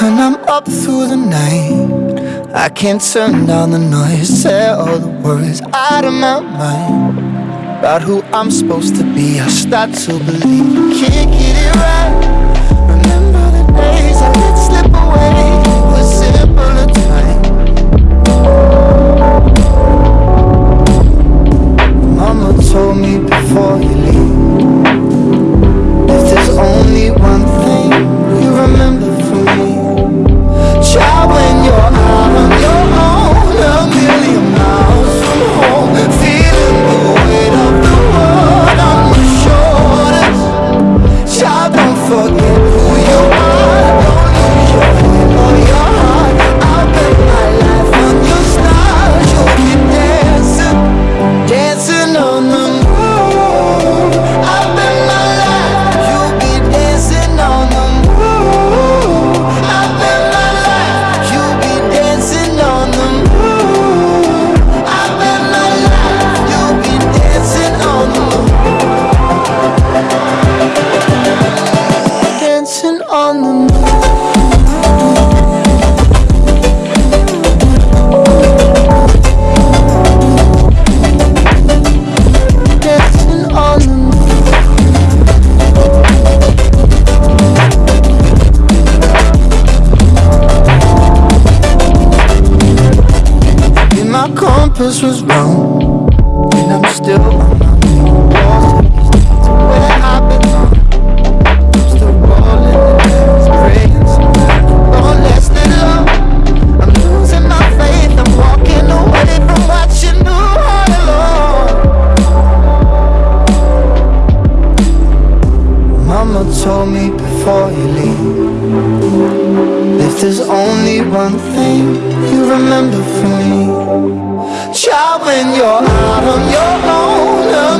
When I'm up through the night I can't turn down the noise Tear all the worries out of my mind About who I'm supposed to be. I start to believe I can't get it right. on the moon. Compass was wrong And I'm still on my walls mama told me before you leave If there's only one thing you remember from me. Child, when you're out on your own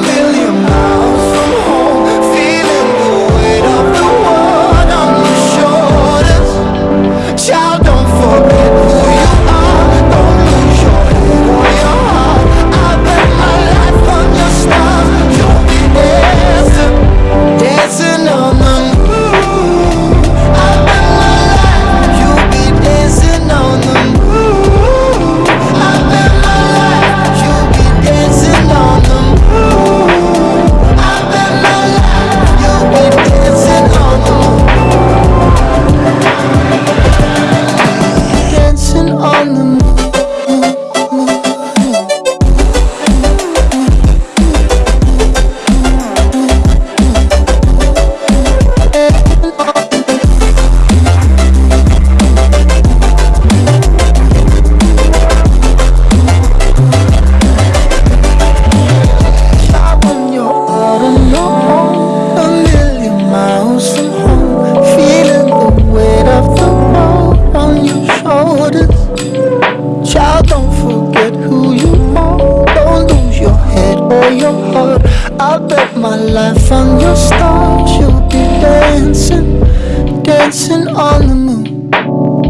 I bet my life on your stars You'll be dancing, dancing on the